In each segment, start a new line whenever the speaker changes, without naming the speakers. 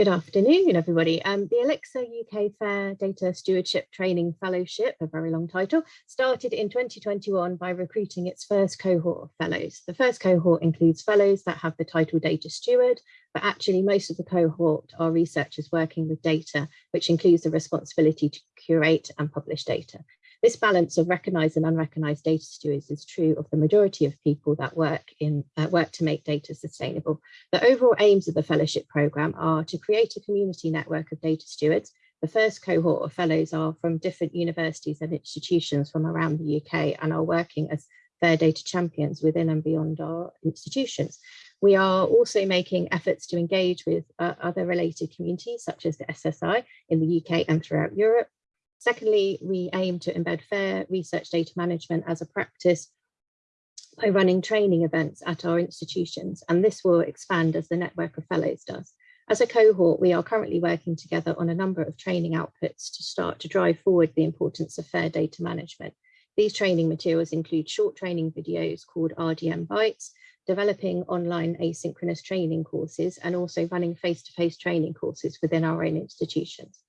Good afternoon, everybody. Um, the Elixir UK Fair Data Stewardship Training Fellowship, a very long title, started in 2021 by recruiting its first cohort of fellows. The first cohort includes fellows that have the title Data Steward, but actually most of the cohort are researchers working with data, which includes the responsibility to curate and publish data. This balance of recognised and unrecognised data stewards is true of the majority of people that work in uh, work to make data sustainable. The overall aims of the fellowship programme are to create a community network of data stewards. The first cohort of fellows are from different universities and institutions from around the UK and are working as fair data champions within and beyond our institutions. We are also making efforts to engage with uh, other related communities such as the SSI in the UK and throughout Europe, Secondly, we aim to embed fair research data management as a practice by running training events at our institutions, and this will expand as the network of fellows does. As a cohort, we are currently working together on a number of training outputs to start to drive forward the importance of fair data management. These training materials include short training videos called RDM Bites, developing online asynchronous training courses, and also running face-to-face -face training courses within our own institutions.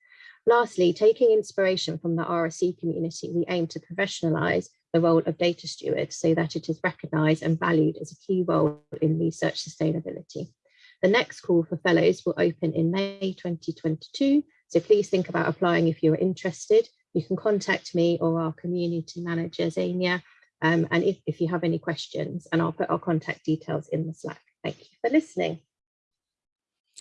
Lastly, taking inspiration from the RSE community, we aim to professionalise the role of data stewards so that it is recognised and valued as a key role in research sustainability. The next call for fellows will open in May 2022, so please think about applying if you're interested. You can contact me or our community manager, Zania, um, and if, if you have any questions, and I'll put our contact details in the Slack. Thank you for listening.